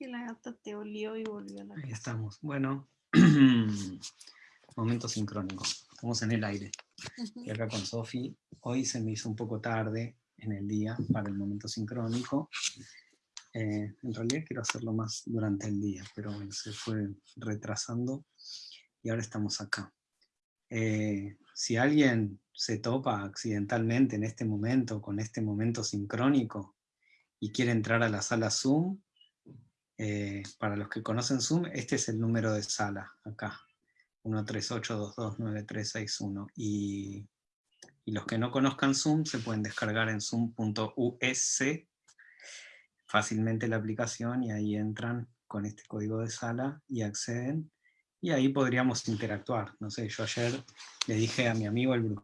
Que la gata te olió y volvió a la Ahí estamos. Bueno, momento sincrónico. Estamos en el aire. Y acá con Sofi. Hoy se me hizo un poco tarde en el día para el momento sincrónico. Eh, en realidad quiero hacerlo más durante el día, pero bueno, se fue retrasando y ahora estamos acá. Eh, si alguien se topa accidentalmente en este momento, con este momento sincrónico, y quiere entrar a la sala Zoom, eh, para los que conocen Zoom, este es el número de sala, acá, 138229361. Y, y los que no conozcan Zoom se pueden descargar en zoom.us fácilmente la aplicación y ahí entran con este código de sala y acceden. Y ahí podríamos interactuar. No sé, yo ayer le dije a mi amigo el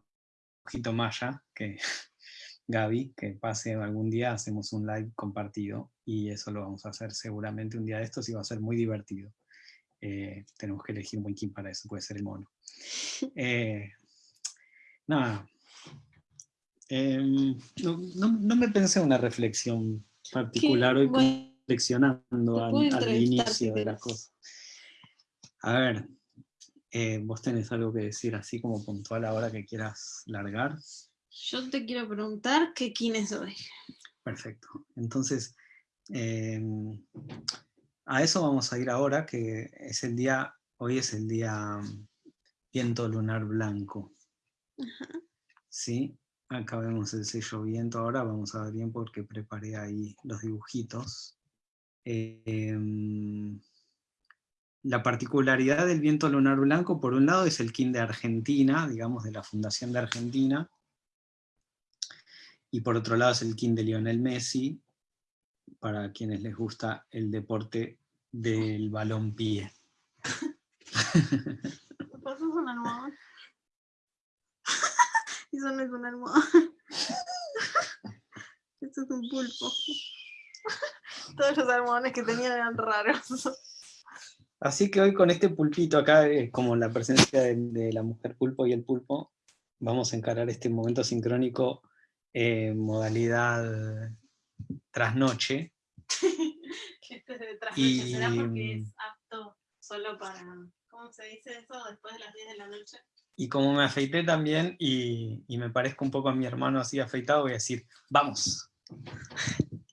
brujito Maya, que Gaby, que pase algún día, hacemos un live compartido, y eso lo vamos a hacer seguramente un día de estos y va a ser muy divertido. Eh, tenemos que elegir un buen king para eso, puede ser el mono. Eh, nada. Em, no, no- no me pensé una reflexión particular hoy Bueno, reflexionando al, inicio de la querés. cosa. A ver, eh, vos tenés algo que decir así como puntual ahora que quieras largar. Yo te quiero preguntar qué quién es hoy. Perfecto. Entonces, em, a eso vamos a ir ahora, que es el día, hoy es el día mm, viento lunar blanco. ¿Sí? Acá vemos el sello viento, ahora vamos a ver bien porque preparé ahí los dibujitos. Em, la particularidad del viento lunar blanco, por un lado, es el kin de Argentina, digamos, de la Fundación de Argentina, y por otro lado es el kin de Lionel Messi, para quienes les gusta el deporte del balón pie. ¿Me pasas una almohada? Eso no es una almohada. Esto es un pulpo. Todos los almohadones que tenían eran raros. Así que hoy con este pulpito acá, eh, como la presencia de, de la mujer pulpo y el pulpo, vamos a encarar este momento sincrónico en modalidad trasnoche. Que este es de trasnoche. Y- ¿Será porque es apto solo para. ¿Cómo se dice eso? Después de las 10 de la noche. Y como me afeité también y, y me parezco un poco a mi hermano así afeitado, voy a decir, ¡vamos!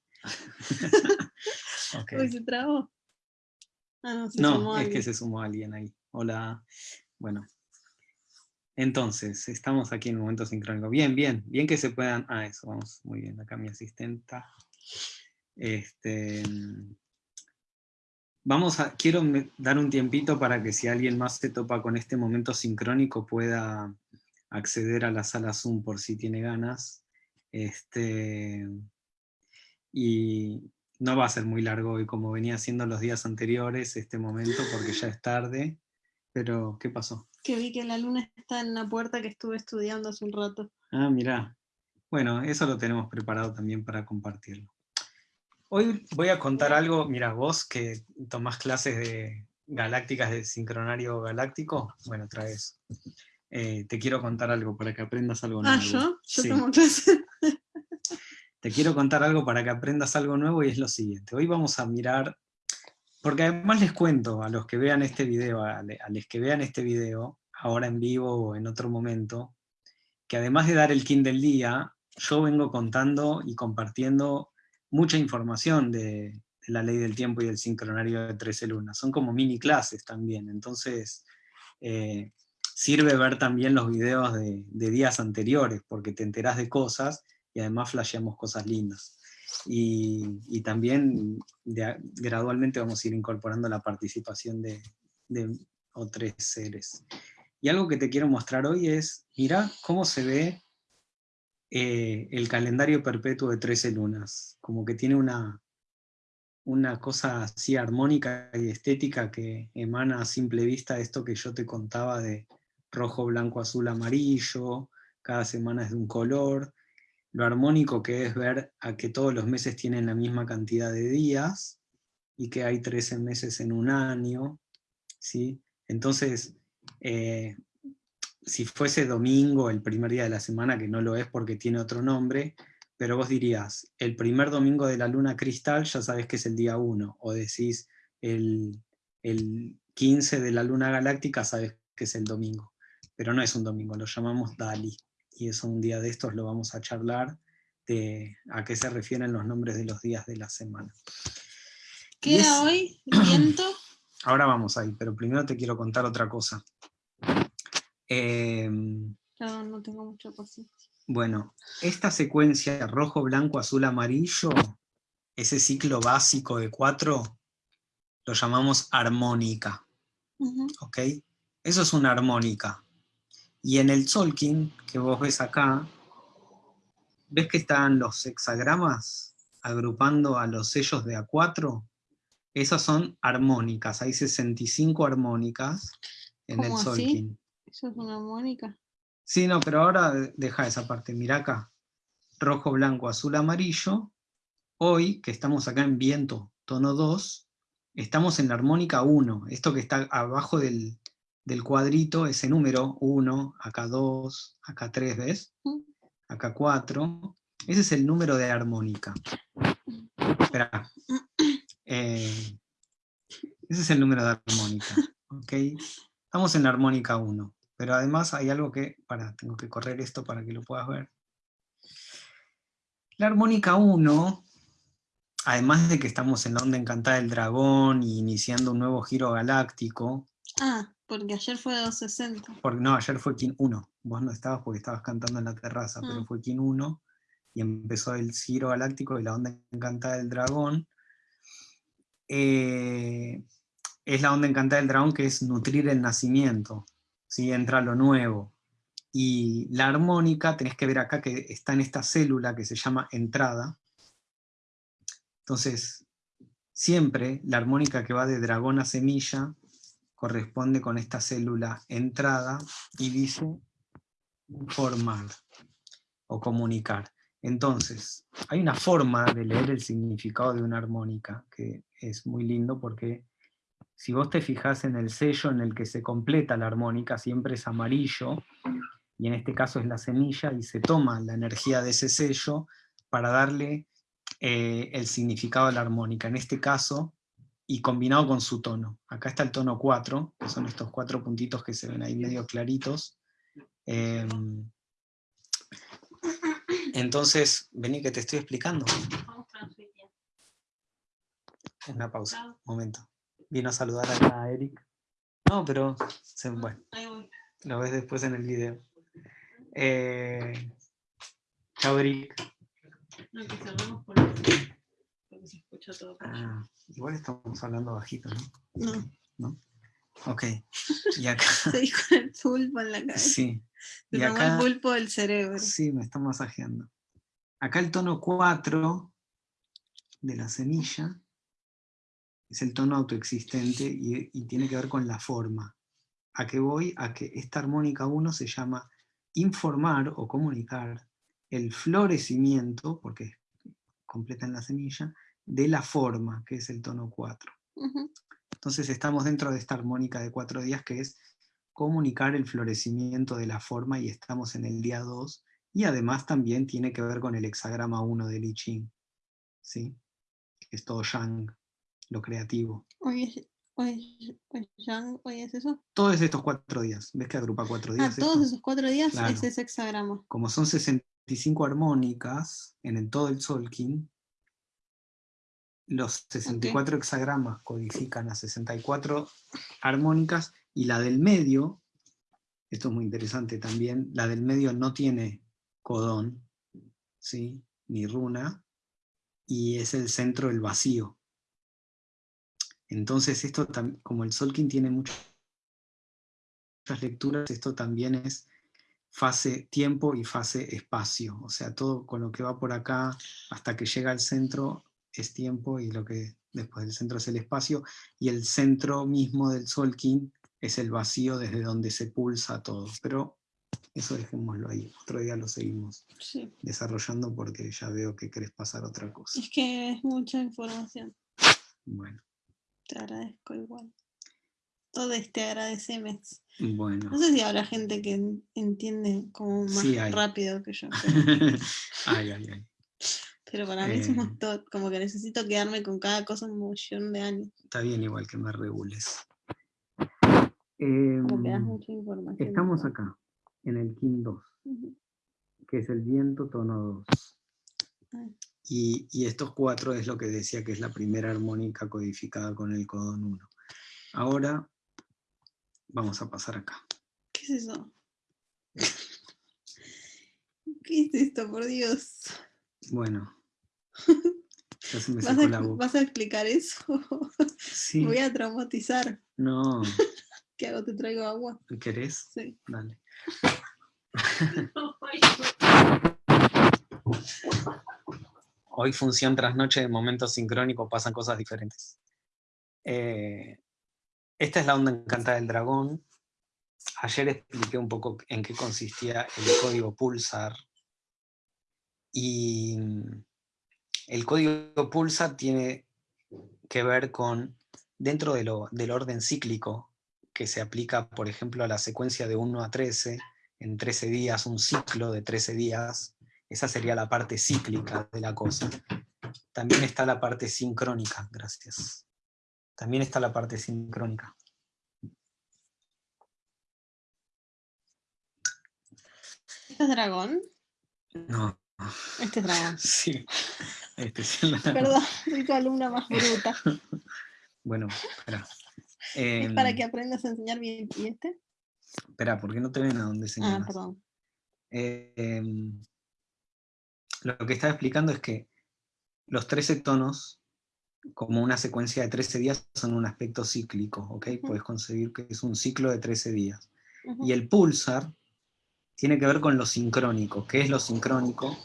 Ok. Uy, se trabó. Ah, no, se No, sumó es que alguien. se sumó alguien ahí. Hola. Bueno. Entonces, estamos aquí en un momento sincrónico. Bien, bien, bien que se puedan. Ah, eso, vamos, muy bien. Acá mi asistenta. Este. Vamos a. Quiero dar un tiempito para que si alguien más se topa con este momento sincrónico pueda acceder a la sala Zoom por si tiene ganas. Este. Y no va a ser muy largo hoy como venía siendo los días anteriores, este momento, porque ya es tarde. Pero, ¿qué pasó? Que vi que la luna está en la puerta que estuve estudiando hace un rato. Ah, mirá. Bueno, eso lo tenemos preparado también para compartirlo. Hoy voy a contar algo, mira, vos que tomás clases de galácticas de sincronario galáctico, bueno, traes. Eh, te quiero contar algo para que aprendas algo nuevo. Ah, yo, yo Sí. tomo clase. Te quiero contar algo para que aprendas algo nuevo y es lo siguiente. Hoy vamos a mirar, porque además les cuento a los que vean este video, a, los que vean este video, ahora en vivo o en otro momento, que además de dar el kin del día, yo vengo contando y compartiendo mucha información de, de la ley del tiempo y del sincronario de 13 lunas. Son como mini clases también, entonces eh, sirve ver también los videos de, de días anteriores, porque te enterás de cosas y además flasheamos cosas lindas. Y, también gradualmente vamos a ir incorporando la participación de, de otros seres. Y algo que te quiero mostrar hoy es, mira cómo se ve eh, el calendario perpetuo de 13 lunas, como que tiene una, una cosa así armónica y estética que emana a simple vista esto que yo te contaba de rojo, blanco, azul, amarillo, cada semana es de un color, lo armónico que es ver a que todos los meses tienen la misma cantidad de días y que hay 13 meses en un año, ¿sí? Entonces, eh, si fuese domingo, el primer día de la semana, que no lo es porque tiene otro nombre, pero vos dirías, el primer domingo de la luna cristal ya sabes que es el día 1, o decís el, el 15 de la luna galáctica sabes que es el domingo, pero no es un domingo, lo llamamos Dali, y eso un día de estos lo vamos a charlar de a qué se refieren los nombres de los días de la semana. ¿Qué era hoy? ¿Viento? Ahora vamos ahí, pero primero te quiero contar otra cosa. Em, no tengo mucha paciencia. Bueno, esta secuencia rojo, blanco, azul, amarillo, ese ciclo básico de cuatro, lo llamamos armónica. ¿Ok? Eso es una armónica. Y en el Solkin, que vos ves acá, ¿ves que están los hexagramas agrupando a los sellos de A4? Esas son armónicas, hay 65 armónicas en el Solkin. ¿Eso es una armónica? Sí, no, pero ahora deja esa parte, mira acá. Rojo, blanco, azul, amarillo. Hoy, que estamos acá en viento, tono 2, estamos en la armónica 1. Esto que está abajo del, del cuadrito, ese número 1, acá 2, acá 3, ¿ves? Acá 4. Ese es el número de armónica. Espera. Eh, ese es el número de armónica. ¿ok? Estamos en la armónica 1. Pero además hay algo que, para, tengo que correr esto para que lo puedas ver. La armónica 1, además de que estamos en la onda encantada del dragón y iniciando un nuevo giro galáctico. Ah, porque ayer fue 260. Porque, no, ayer fue Kin 1. Vos no estabas porque estabas cantando en la terraza, pero ah. fue Kin 1 y empezó el giro galáctico y la onda encantada del dragón. Eh, es la onda encantada del dragón que es nutrir el nacimiento entra lo nuevo. Y la armónica, tenés que ver acá que está en esta célula que se llama entrada. Entonces, siempre la armónica que va de dragón a semilla corresponde con esta célula entrada y dice formar o comunicar. Entonces, hay una forma de leer el significado de una armónica que es muy lindo porque si vos te fijas en el sello en el que se completa la armónica, siempre es amarillo, y en este caso es la semilla, y se toma la energía de ese sello para darle eh, el significado de la armónica. En este caso, y combinado con su tono. Acá está el tono 4, que son estos cuatro puntitos que se ven ahí medio claritos. Em, entonces, vení que te estoy explicando. Una pausa, un momento. Vino a saludar acá a Eric. No, pero bueno, lo ves después en el video. Eh, chao, Eric. No, que cerramos por porque se escucha todo. Ah, igual estamos hablando bajito, ¿no? No. ¿No? Ok. Y acá... Se dijo el pulpo en la cabeza. Sí. y acá... el pulpo del cerebro. Sí, me está masajeando. Acá el tono 4 de la semilla es el tono autoexistente y, tiene que ver con la forma. ¿A qué voy? A que esta armónica 1 se llama informar o comunicar el florecimiento, porque completa en la semilla, de la forma, que es el tono 4. Entonces estamos dentro de esta armónica de cuatro días que es comunicar el florecimiento de la forma y estamos en el día 2 y además también tiene que ver con el hexagrama 1 del I Ching, ¿sí? es todo Yang lo creativo. Hoy es, hoy, hoy es eso. Todos estos cuatro días. ¿Ves que agrupa cuatro ah, días? Ah, todos esos cuatro días es ese hexagrama. Como son 65 armónicas en el, todo el Solkin, los 64 hexagramas codifican a 64 armónicas y la del medio, esto es muy interesante también, la del medio no tiene codón, ¿sí? ni runa, y es el centro del vacío. Entonces esto, como el Solkin tiene muchas lecturas, esto también es fase tiempo y fase espacio. O sea, todo con lo que va por acá hasta que llega al centro es tiempo y lo que después del centro es el espacio. Y el centro mismo del Solkin es el vacío desde donde se pulsa todo. Pero eso dejémoslo ahí. Otro día lo seguimos desarrollando porque ya veo que querés pasar otra cosa. Es que es mucha información. Bueno. Te agradezco igual. Todo este agradecemes. Bueno. No sé si habrá gente que entiende como más rápido que yo. ay, ay, ay. Pero para mí es un Eh. montón, como que necesito quedarme con cada cosa un millón de años. Está bien igual que me regules. Como que das Em, mucha información. estamos acá, en el Kin 2, Ujú. que es el viento tono 2. Ah. Y, y estos cuatro es lo que decía que es la primera armónica codificada con el codón 1. Ahora vamos a pasar acá. ¿Qué es eso? ¿Qué es esto, por Dios? Bueno. Ya se me ¿Vas secó a, la boca. vas a explicar eso? Sí, Me voy a traumatizar. no. ¿Qué hago? ¿Te traigo agua? ¿Querés? Sí. Dale. Hoy función tras noche de momento sincrónico pasan cosas diferentes. Eh, esta es la onda encantada del dragón. Ayer expliqué un poco en qué consistía el código Pulsar. Y el código Pulsar tiene que ver con, dentro de lo- del orden cíclico, que se aplica, por ejemplo, a la secuencia de 1 a 13, en 13 días, un ciclo de 13 días, esa sería la parte cíclica de la cosa. También está la parte sincrónica, gracias. También está la parte sincrónica. ¿Este es dragón? No, Este es dragón. sí. Este es Perdón, soy tu alumna más bruta. Bueno, espera. Es para Em, que aprendas a enseñar bien. ¿Y este? Espera, ¿por qué no te ven a dónde Ah, señalas? perdón. Eh, em, lo que estaba explicando es que los 13 tonos, como una secuencia de 13 días, son un aspecto cíclico, ¿ok? Puedes concebir que es un ciclo de 13 días. Y el pulsar tiene que ver con lo sincrónico. ¿Qué es lo sincrónico?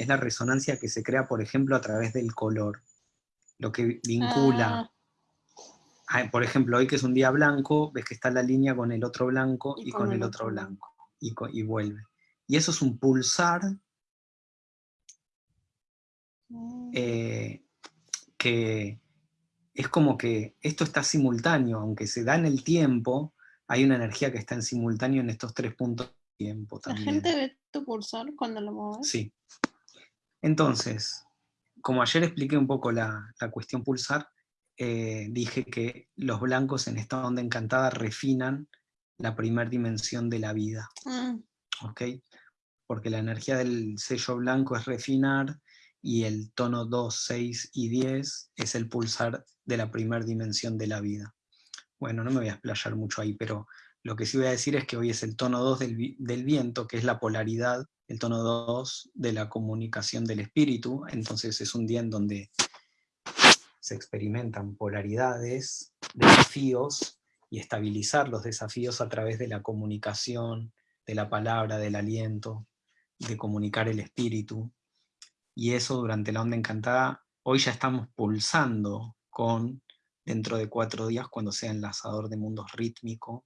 Es la resonancia que se crea, por ejemplo, a través del color. Lo que vincula, Ah, por ejemplo, hoy que es un día blanco, ves que está la línea con el otro blanco y, con, el otro blanco. Y, y vuelve. Y eso es un pulsar mm, eh, que es como que esto está simultáneo, aunque se da en el tiempo, hay una energía que está en simultáneo en estos tres puntos de tiempo ¿La también. gente ve tu pulsar cuando lo mueves? Sí. Entonces, como ayer expliqué un poco la, la cuestión pulsar, eh, dije que los blancos en esta onda encantada refinan la primera dimensión de la vida. Ah, ¿ok? Porque la energía del sello blanco es refinar y el tono 2, 6 y 10 es el pulsar de la primera dimensión de la vida. Bueno, no me voy a explayar mucho ahí, pero lo que sí voy a decir es que hoy es el tono 2 del, vi- del viento, que es la polaridad, el tono 2 de la comunicación del espíritu, entonces es un día en donde se experimentan polaridades, desafíos, y estabilizar los desafíos a través de la comunicación, de la palabra, del aliento, de comunicar el espíritu. Y eso durante la onda encantada, hoy ya estamos pulsando con, dentro de cuatro días, cuando sea enlazador de mundos rítmico,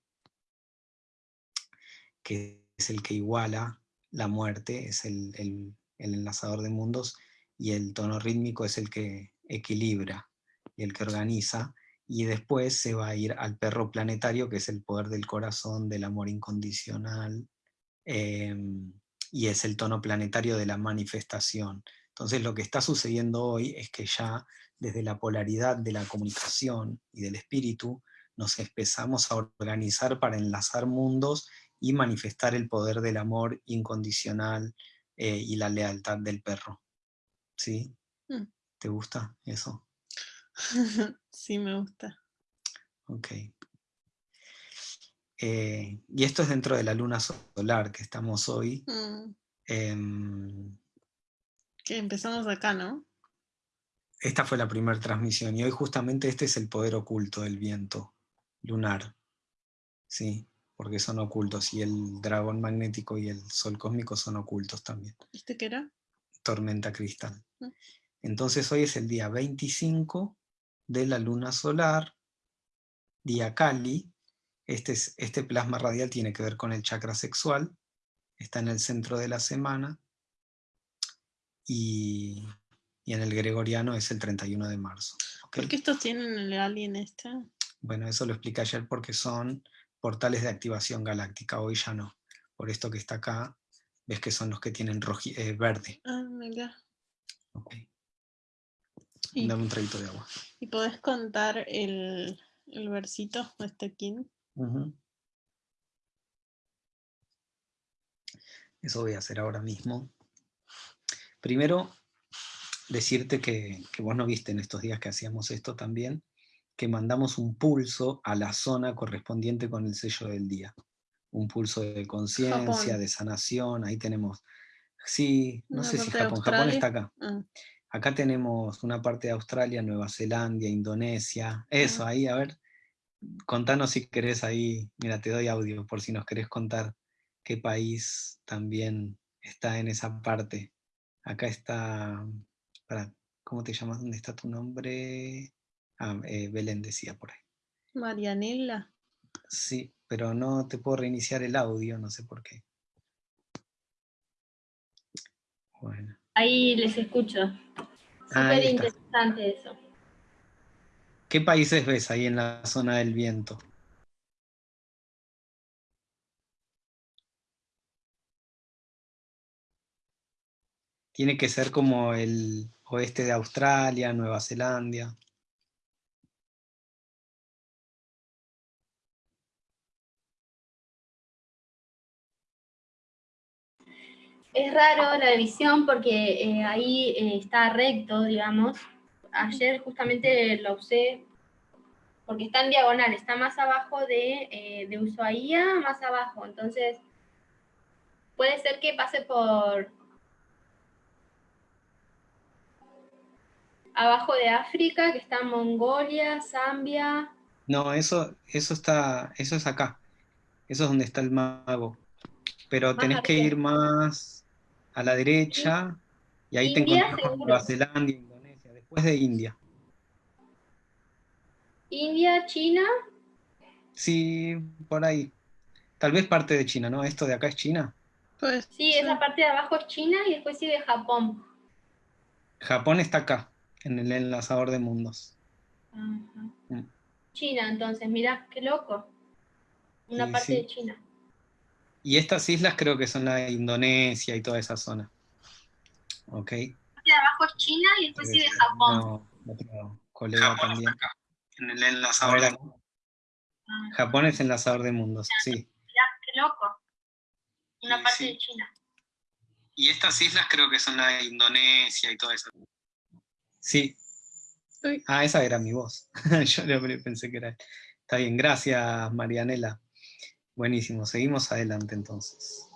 que es el que iguala la muerte, es el, el- el enlazador de mundos, y el tono rítmico es el que equilibra y el que organiza, y después se va a ir al perro planetario, que es el poder del corazón, del amor incondicional, em, y es el tono planetario de la manifestación. Entonces lo que está sucediendo hoy es que ya desde la polaridad de la comunicación y del espíritu, nos empezamos a organizar para enlazar mundos y manifestar el poder del amor incondicional eh, y la lealtad del perro. ¿Sí? Mm. ¿Te gusta eso? sí, me gusta. Ok. Eh, y esto es dentro de la luna solar que estamos hoy. Mm, em, que empezamos acá, ¿no? esta fue la primera transmisión y hoy justamente este es el poder oculto del viento lunar. ¿Sí? Porque son ocultos y el dragón magnético y el sol cósmico son ocultos también. ¿Este qué era? tormenta cristal. Mm. Entonces hoy es el día 25 de la luna solar, día Kali. Este, es- este plasma radial tiene que ver con el chakra sexual, está en el centro de la semana y, y en el gregoriano es el 31 de marzo. ¿Por qué estos tienen el alien este? Bueno, eso lo expliqué ayer porque son portales de activación galáctica, hoy ya no. Por esto que está acá, ves que son los que tienen eh, verde. Ah, mira. Ok. Y, Dame un traguito de agua. y podés contar el, el versito de este kin. Eso voy a hacer ahora mismo. Primero, decirte que, que vos no viste en estos días que hacíamos esto también, que mandamos un pulso a la zona correspondiente con el sello del día. Un pulso de conciencia, de sanación, ahí tenemos... Sí, no Una sé si Japón, Japón está acá. Ah, Acá tenemos una parte de Australia, Nueva Zelanda, Indonesia. Eso, Ah. ahí, a ver, contanos si querés ahí, mira, te doy audio por si nos querés contar qué país también está en esa parte. Acá está, para, ¿cómo te llamas? ¿Dónde está tu nombre? Ah, eh, Belén decía por ahí. Marianela. Sí, pero no te puedo reiniciar el audio, no sé por qué. Bueno. Ahí les escucho. Ah, Súper interesante eso. ¿Qué países ves ahí en la zona del viento? Tiene que ser como el oeste de Australia, Nueva Zelanda. Es raro la división porque eh, ahí eh, está recto, digamos. Ayer justamente lo usé porque está en diagonal, está más abajo de, eh, de Ushuaia, más abajo. Entonces, puede ser que pase por abajo de África, que está Mongolia, Zambia. No, eso, eso está, eso es acá. Eso es donde está el mago. Pero tenés que ir más a la derecha y ahí te India, encontrás con seguro. Nueva Zelanda, Indonesia, después de India. India, China, Sí, por ahí. Tal vez parte de China, ¿no? Esto de acá es China. Pues, sí, esa parte de abajo es China y después sigue Japón. Japón está acá, en el enlazador de mundos. Ajá. Mm. China, entonces, mirá, qué loco. Una Sí, parte sí. de China. Y estas islas creo que son la de Indonesia y toda esa zona. ¿Ok? La parte de abajo es China y después sigue Japón. No, otro colega también. En el enlazador de mundos. Japón es enlazador de mundos, sí. Mirá, qué loco. Una parte sí. de China. Y estas islas creo que son la de Indonesia y toda esa. Sí. Ah, esa era mi voz. Yo pensé que era. Está bien, gracias Marianela. Buenísimo, seguimos adelante entonces.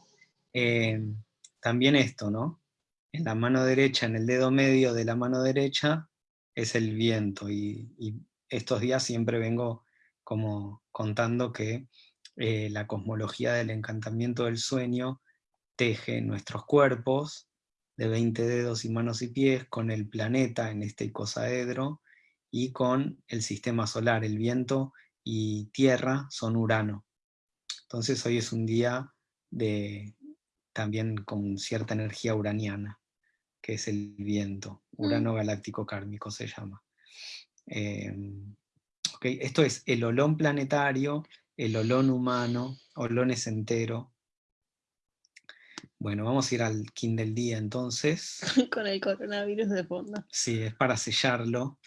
Eh, también esto, ¿no? En la mano derecha, en el dedo medio de la mano derecha, es el viento. Y, y estos días siempre vengo como contando que eh, la cosmología del encantamiento del sueño teje nuestros cuerpos de 20 dedos y manos y pies con el planeta en este icosaedro y con el sistema solar. El viento y tierra son Urano. Entonces hoy es un día de también con cierta energía uraniana, que es el viento. Urano galáctico kármico se llama. Eh, ok, Esto es el olón planetario, el olón humano, olones entero. Bueno, vamos a ir al kin del día entonces. con el coronavirus de fondo. Sí, es para sellarlo.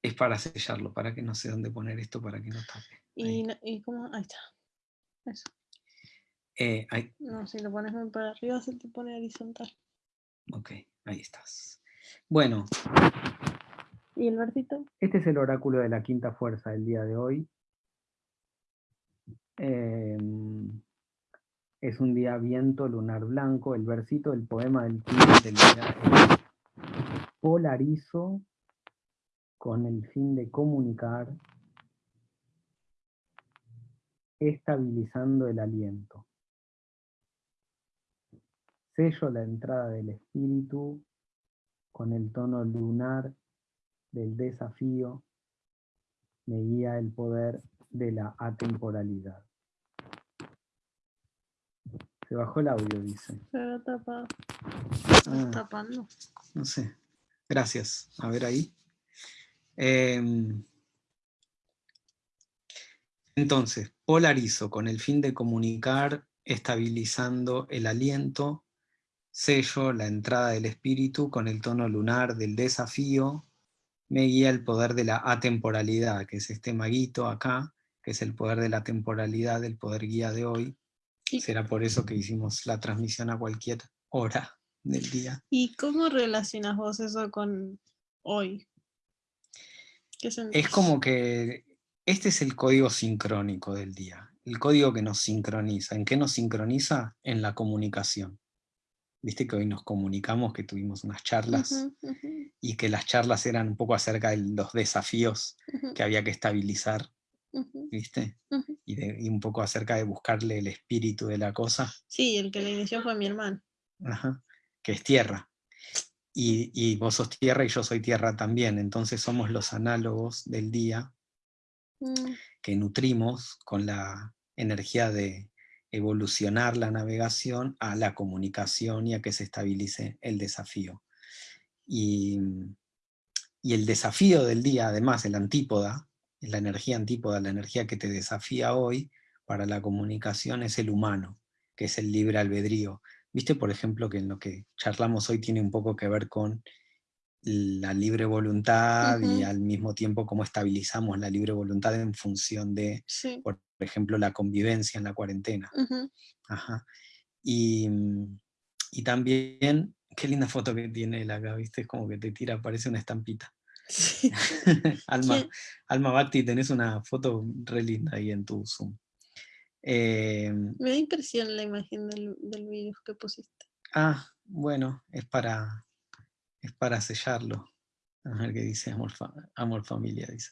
Es para sellarlo, para que no sé dónde poner esto para que no tape. Y, y cómo, ahí está. Eso. Eh, ahí, No, si lo pones muy para arriba se te pone horizontal. ok, ahí estás. Bueno, ¿Y el versito? este es el oráculo de la quinta fuerza del día de hoy. Em, es un día viento lunar blanco. El versito del poema del del día es polarizo con el fin de comunicar, estabilizando el aliento. Sello la entrada del espíritu con el tono lunar del desafío, me guía el poder de la atemporalidad. Se bajó el audio, dice. Se va tapado. Ah. tapando. No sé. Gracias. A ver ahí. Em, entonces, polarizo con el fin de comunicar, estabilizando el aliento, sello la entrada del espíritu con el tono lunar del desafío, me guía el poder de la atemporalidad, que es este maguito acá, que es el poder de la temporalidad, el poder guía de hoy. Será por eso que hicimos la transmisión a cualquier hora del día. ¿Y cómo relacionas vos eso con hoy? Es como que este es el código sincrónico del día, el código que nos sincroniza. ¿En qué nos sincroniza? En la comunicación. Viste que hoy nos comunicamos, que tuvimos unas charlas y que las charlas eran un poco acerca de los desafíos que había que estabilizar, ¿viste? Y, de- y un poco acerca de buscarle el espíritu de la cosa, Sí, el que lo inició fue mi hermano. ajá, que es tierra. Y, y vos sos tierra y yo soy tierra también, entonces somos los análogos del día Mm, que nutrimos con la energía de evolucionar la navegación a la comunicación y a que se estabilice el desafío. Y, y el desafío del día, además, el antípoda, la energía antípoda, la energía que te desafía hoy para la comunicación es el humano, que es el libre albedrío. Viste, por ejemplo, que en lo que charlamos hoy tiene un poco que ver con la libre voluntad y al mismo tiempo cómo estabilizamos la libre voluntad en función de, sí. por ejemplo, la convivencia en la cuarentena. Ajá. Y, mm, y también, qué linda foto que tiene él acá, ¿viste? Es como que te tira, parece una estampita. Sí. Alma. Alma Bhakti, tenés una foto re linda ahí en tu Zoom. Eh, Me da impresión la imagen del, del virus que pusiste. ah, bueno, es para, es para sellarlo. A ver qué dice Amor, Fa- Amor Familia, dice.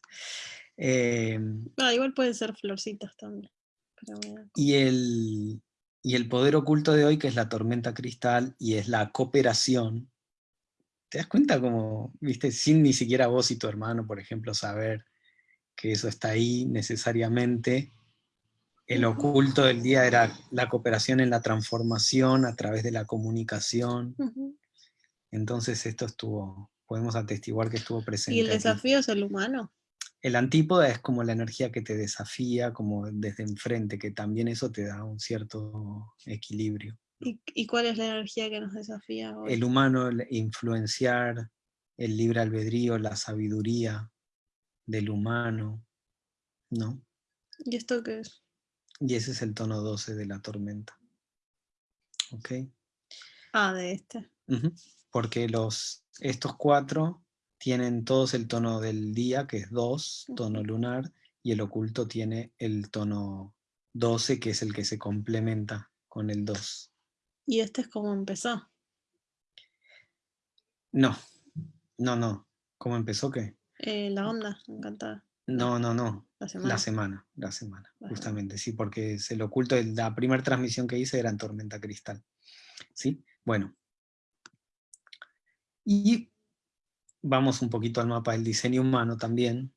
Eh, Ah, igual pueden ser florcitas también. Pero bueno. y, el, y el poder oculto de hoy, que es la tormenta cristal, y es la cooperación. ¿Te das cuenta como, viste, sin ni siquiera vos y tu hermano, por ejemplo, saber que eso está ahí necesariamente? El oculto del día era la cooperación en la transformación a través de la comunicación. Entonces esto estuvo, podemos atestiguar que estuvo presente. Y el aquí. desafío es el humano. El antípoda es como la energía que te desafía, como desde enfrente, que también eso te da un cierto equilibrio. ¿Y, y cuál es la energía que nos desafía hoy? El humano, el influenciar, el libre albedrío, la sabiduría del humano, ¿no? ¿Y esto qué es? Y ese es el tono 12 de la tormenta. ¿Ok? Ah, de este. Ujú. Porque los, estos cuatro tienen todos el tono del día, que es 2, tono lunar, y el oculto tiene el tono 12, que es el que se complementa con el 2. Y este es como empezó. No, no, no. ¿Cómo empezó qué? Eh, la onda, encantada. No, no, no. La semana. La semana, la semana, justamente, sí, porque es el oculto, la primera transmisión que hice era en Tormenta Cristal. ¿Sí? Bueno. Y vamos un poquito al mapa del diseño humano también,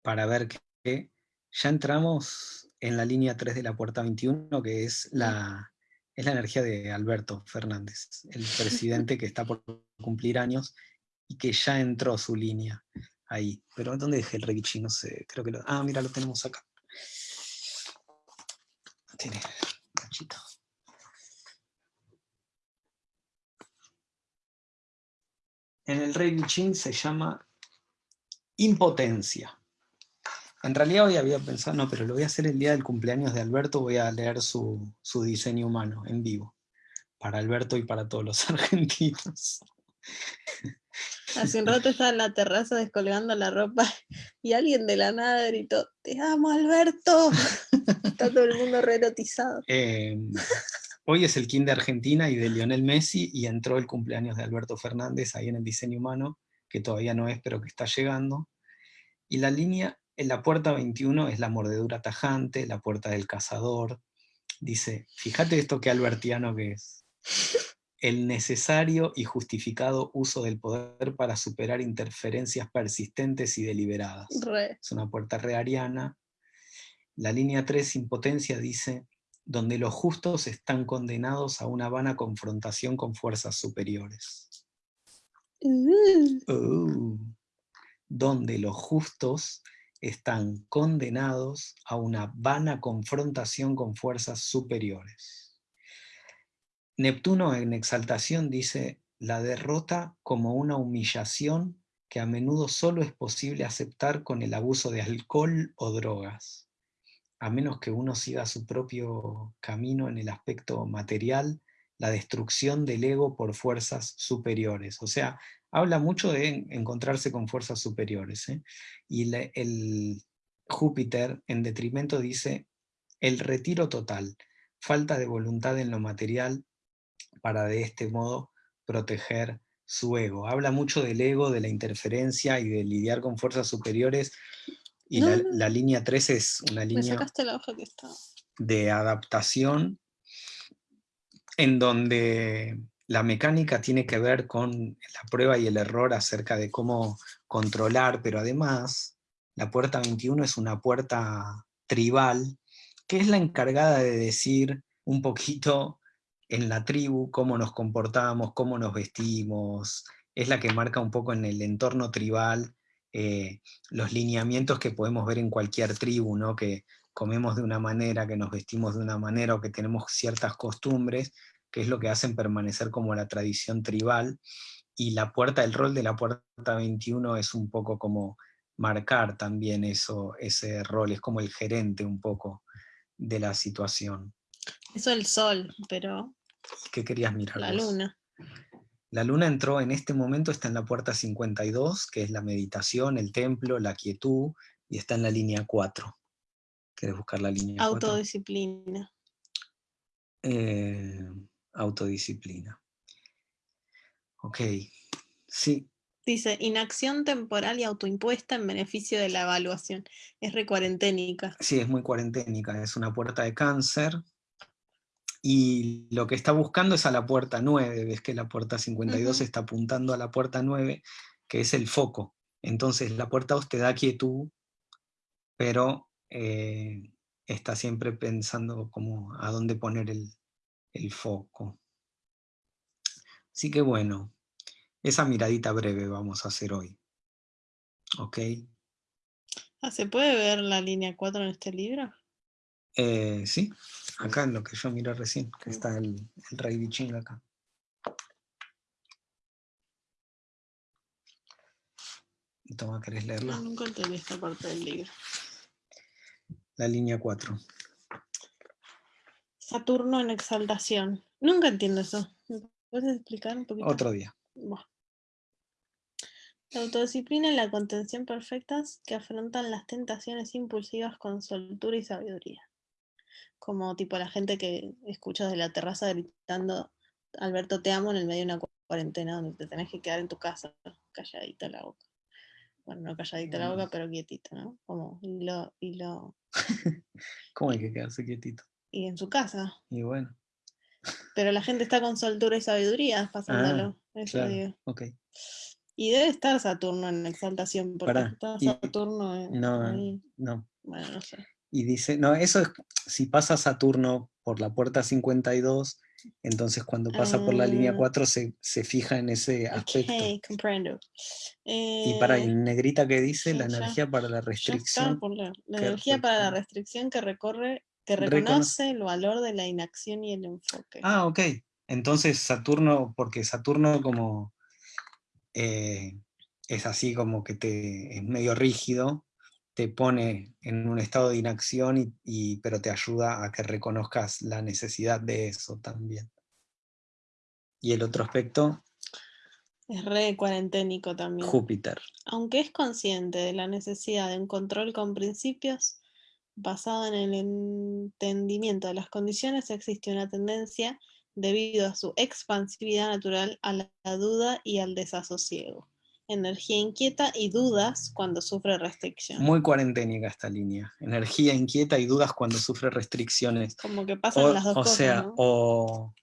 para ver que ya entramos en la línea 3 de la puerta 21, que es la, es la energía de Alberto Fernández, el presidente que está por cumplir años y que ya entró su línea ahí. Pero ¿dónde dejé el Reichi? No sé, creo que lo... Ah, mira, lo tenemos acá. Tiene cachito. En el Rei Chin se llama impotencia. En realidad hoy había pensado, no, pero lo voy a hacer el día del cumpleaños de Alberto, voy a leer su, su diseño humano en vivo, para Alberto y para todos los argentinos. Hace un rato estaba en la terraza descolgando la ropa y alguien de la nada gritó, te amo Alberto. Está todo el mundo re erotizado. Eh, hoy es el King de Argentina y de Lionel Messi, y entró el cumpleaños de Alberto Fernández ahí en el diseño humano, que todavía no es, pero que está llegando. Y la línea, en la puerta 21 es la mordedura tajante, la puerta del cazador. Dice, fíjate esto que albertiano que es. El necesario y justificado uso del poder para superar interferencias persistentes y deliberadas Re. es una puerta reariana. La línea 3, impotencia, dice, donde los justos están condenados a una vana confrontación con fuerzas superiores. Uh, Oh. Donde los justos están condenados a una vana confrontación con fuerzas superiores. Neptuno en exaltación dice, la derrota como una humillación que a menudo solo es posible aceptar con el abuso de alcohol o drogas, a menos que uno siga su propio camino en el aspecto material, la destrucción del ego por fuerzas superiores. O sea, habla mucho de encontrarse con fuerzas superiores. ¿eh? Y el Júpiter, en detrimento, dice, el retiro total, falta de voluntad en lo material, para de este modo proteger su ego. Habla mucho del ego, de la interferencia y de lidiar con fuerzas superiores. Y la, línea 3 es una línea de adaptación en donde la mecánica tiene que ver con la prueba y el error acerca de cómo controlar, pero además la puerta 21 es una puerta tribal, que es la encargada de decir un poquito en la tribu, cómo nos comportamos, cómo nos vestimos, es la que marca un poco en el entorno tribal eh, los lineamientos que podemos ver en cualquier tribu, ¿no? que comemos de una manera, que nos vestimos de una manera o que tenemos ciertas costumbres, que es lo que hacen permanecer como la tradición tribal, y la puerta, el rol de la puerta 21 es un poco como marcar también eso, ese rol, es como el gerente un poco de la situación. Eso el sol, pero ¿Qué querías mirar? La luna. La luna entró en este momento, está en la puerta 52, que es la meditación, el templo, la quietud, y está en la línea 4. ¿Quieres buscar la línea Autodisciplina. Eh, autodisciplina. Ok, sí. Dice, inacción temporal y autoimpuesta en beneficio de la evaluación. Es recuarenténica. Sí, es muy cuarenténica. Es una puerta de cáncer, y lo que está buscando es a la puerta 9, ves que la puerta 52 está apuntando a la puerta 9, que es el foco. Entonces la puerta 2 te da quietud, pero eh, está siempre pensando como a dónde poner el, el foco. Así que bueno, esa miradita breve vamos a hacer hoy. ¿Ok? Ah, ¿Se puede ver la línea 4 en este libro? Eh, sí, acá en lo que yo miré recién, que está el, el rey Biching acá. Toma, ¿querés leerla? No, nunca entendí esta parte del libro. La línea 4. Saturno en exaltación. Nunca entiendo eso. puedes explicar un poquito? Otro día. La autodisciplina y la contención perfectas que afrontan las tentaciones impulsivas con soltura y sabiduría como tipo la gente que escucha desde la terraza gritando, Alberto te amo en el medio de una cuarentena donde te tenés que quedar en tu casa, calladita la boca. Bueno, no calladita la boca, pero quietito, ¿no? Como, y lo, y lo... ¿Cómo hay que quedarse quietito? Y en su casa. Y bueno. Pero la gente está con soltura y sabiduría pasándolo. Ah, eso digo. Y debe estar Saturno en exaltación, porque está Saturno. no, no. Bueno, no sé y dice, no, eso es, si pasa Saturno por la puerta 52, entonces cuando pasa por la línea 4 ah. se, fija en ese aspecto. Ok, comprendo. y para el eh, negrita que dice, la energía para la restricción. la, energía para la restricción que recorre, que reconoce el valor de la inacción y el enfoque. Ah, ok. Entonces Saturno, porque Saturno como eh, es así como que te, es medio rígido, te pone en un estado de inacción, y, pero te ayuda a que reconozcas la necesidad de eso también. Y el otro aspecto... Es re cuarenténico también. Júpiter. Aunque es consciente de la necesidad de un control con principios basado en el entendimiento de las condiciones, existe una tendencia, debido a su expansividad natural, a la duda y al desasosiego energía inquieta y dudas cuando sufre restricciones. Muy cuarenténica esta línea. Energía inquieta y dudas cuando sufre restricciones. Como que pasan las dos o cosas. Sea, o,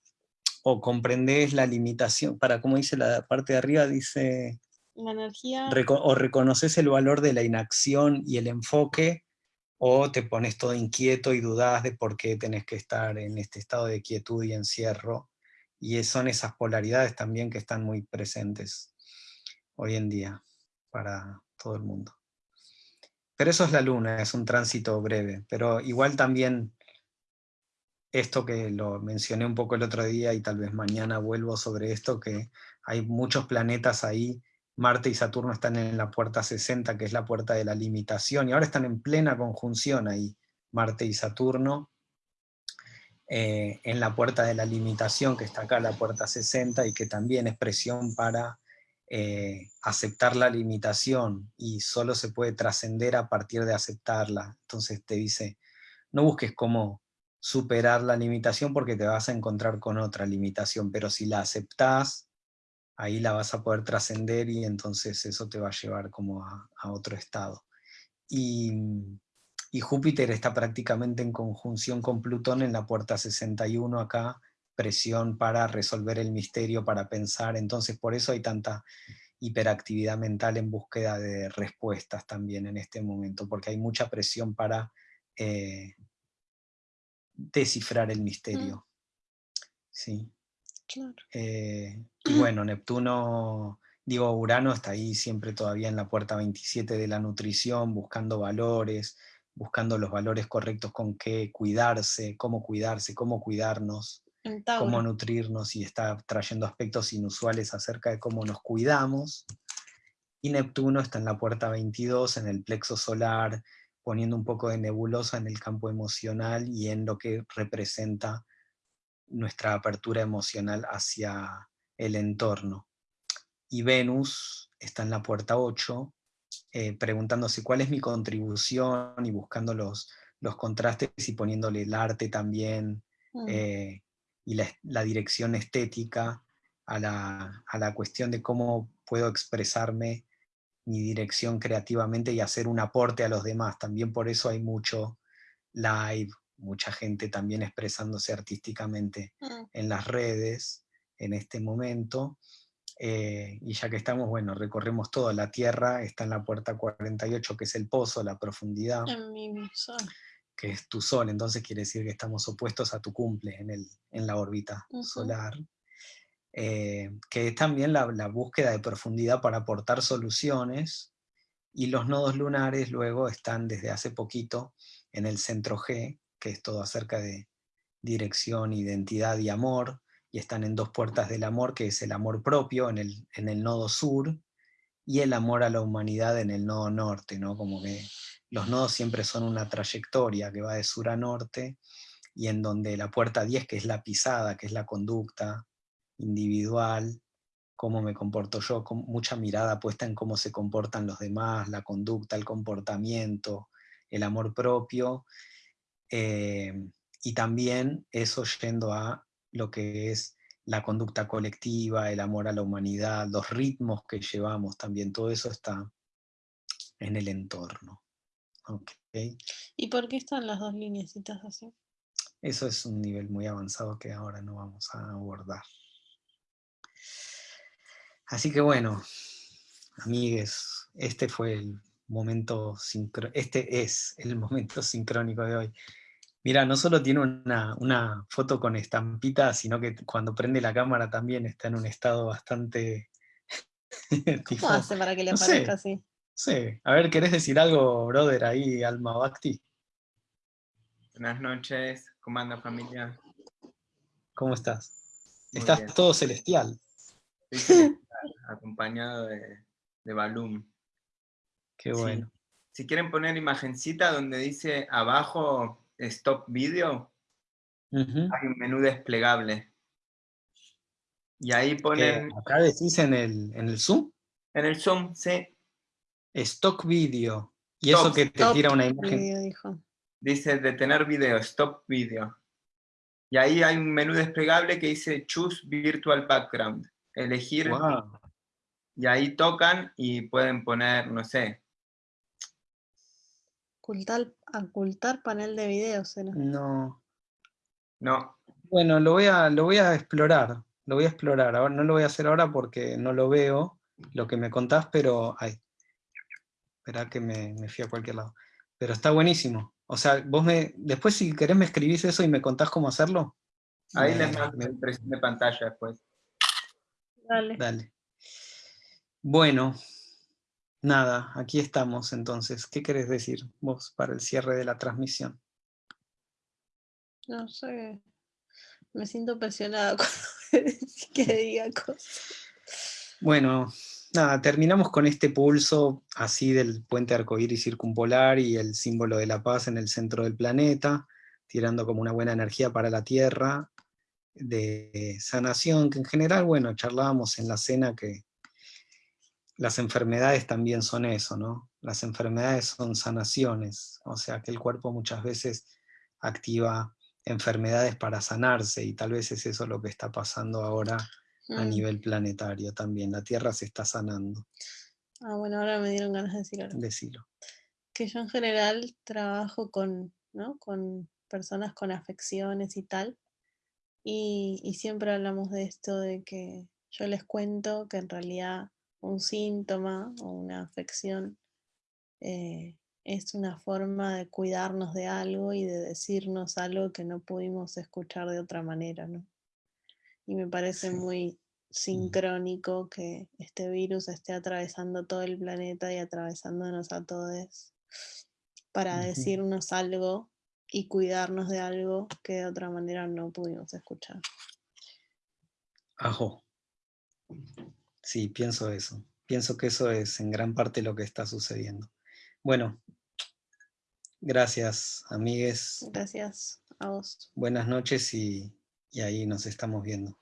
o comprendes la limitación. Para, como dice la parte de arriba, dice. La energía. o reconoces el valor de la inacción y el enfoque, o te pones todo inquieto y dudas de por qué tenés que estar en este estado de quietud y encierro. Y son esas polaridades también que están muy presentes hoy en día para todo el mundo. Pero eso es la luna, es un tránsito breve, pero igual también esto que lo mencioné un poco el otro día y tal vez mañana vuelvo sobre esto, que hay muchos planetas ahí, Marte y Saturno están en la puerta 60, que es la puerta de la limitación, y ahora están en plena conjunción ahí, Marte y Saturno, eh, en la puerta de la limitación, que está acá, la puerta 60, y que también es presión para eh, aceptar la limitación, y solo se puede trascender a partir de aceptarla. Entonces te dice, no busques cómo superar la limitación porque te vas a encontrar con otra limitación, pero si la aceptás, ahí la vas a poder trascender y entonces eso te va a llevar como a, otro estado. Y, y, Júpiter está prácticamente en conjunción con Plutón en la puerta 61 acá, presión para resolver el misterio, para pensar, entonces por eso hay tanta hiperactividad mental en búsqueda de respuestas también en este momento, porque hay mucha presión para eh, descifrar el misterio. Mm. Sí. Eh, y bueno, Neptuno, digo, Urano está ahí siempre todavía en la puerta 27 de la nutrición, buscando valores, buscando los valores correctos con qué cuidarse, cómo cuidarse, cómo cuidarnos, cómo nutrirnos, y está trayendo aspectos inusuales acerca de cómo nos cuidamos. Y Neptuno está en la puerta 22, en el plexo solar, poniendo un poco de nebulosa en el campo emocional y en lo que representa nuestra apertura emocional hacia el entorno. Y Venus está en la puerta 8, eh, preguntándose cuál es mi contribución y buscando los, los contrastes y poniéndole el arte también mm. eh, y la, dirección estética a la, a la, cuestión de cómo puedo expresarme mi dirección creativamente y hacer un aporte a los demás. También por eso hay mucho live, mucha gente también expresándose artísticamente mm. en las redes en este momento. Eh, y ya que estamos, bueno, recorremos toda la Tierra, está en la puerta 48, que es el pozo, la profundidad, que es tu sol, entonces quiere decir que estamos opuestos a tu cumple en, el, en la órbita solar. Eh, que es también la, búsqueda de profundidad para aportar soluciones, y los nodos lunares luego están desde hace poquito en el centro G, que es todo acerca de dirección, identidad y amor, y están en dos puertas del amor, que es el amor propio en el, en el nodo sur, y el amor a la humanidad en el nodo norte, ¿no? Como que los nodos siempre son una trayectoria que va de sur a norte, y en donde la puerta 10, que es la pisada, que es la conducta, individual, cómo me comporto yo, con mucha mirada puesta en cómo se comportan los demás, la conducta, el comportamiento, el amor propio, eh, y también eso yendo a lo que es la conducta colectiva, el amor a la humanidad, los ritmos que llevamos también, todo eso está en el entorno. ¿Y por qué están las dos líneas así? Eso es un nivel muy avanzado que ahora no vamos a abordar. Así que bueno, amigues, este fue el momento este es el momento sincrónico de hoy. Mira, no solo tiene una, foto con estampita, sino que cuando prende la cámara también está en un estado bastante... ¿Cómo hace para que le aparezca así? Sí. A ver, ¿querés decir algo, brother, ahí, Alma Bhakti? Buenas noches, ¿cómo anda familia? ¿Cómo estás? estás todo celestial. acompañado de, de Balloon. Qué bueno. Si quieren poner imagencita donde dice abajo Stop Video, hay un menú desplegable. Y ahí ponen... ¿Acá decís en el, en el Zoom? En el Zoom, sí. Stock Video. Y eso que te tira una imagen. Dice detener video, stop video. Y ahí hay un menú desplegable que dice Choose Virtual Background elegir y ahí tocan y pueden poner, no sé. Ocultar, ocultar panel de videos, No. No. Bueno, lo voy, a, lo voy a explorar, lo voy a explorar. Ahora, no lo voy a hacer ahora porque no lo veo, lo que me contás, pero... Ay, espera que me, me fui a cualquier lado. Pero está buenísimo. O sea, vos me... Después si querés me escribís eso y me contás cómo hacerlo. Ahí les mando de pantalla después. Dale. Bueno, nada, aquí estamos entonces. ¿Qué querés decir vos para el cierre de la transmisión? No sé. Me siento presionada cuando que diga cosas. Bueno, nada, terminamos con este pulso así del puente arcoíris circumpolar y el símbolo de la paz en el centro del planeta, tirando como una buena energía para la Tierra, de sanación, que en general, bueno, charlábamos en la cena que las enfermedades también son eso, ¿no? Las enfermedades son sanaciones, o sea que el cuerpo muchas veces activa enfermedades para sanarse y tal vez es eso lo que está pasando ahora a Mm. nivel planetario también. La Tierra se está sanando, Ah, bueno, ahora me dieron ganas de decir algo. decilo. Que yo en general trabajo con, ¿no? con personas con afecciones y tal. Y, y siempre hablamos de esto de que yo les cuento que en realidad un síntoma o una afección eh, es una forma de cuidarnos de algo y de decirnos algo que no pudimos escuchar de otra manera, ¿no? Y me parece Sí. muy sincrónico que este virus esté atravesando todo el planeta y atravesándonos a todos para decirnos algo y cuidarnos de algo que de otra manera no pudimos escuchar. Ajo. Sí, pienso eso. Pienso que eso es en gran parte lo que está sucediendo. Bueno, gracias, amigues. Gracias a vos. Buenas noches y, y ahí nos estamos viendo.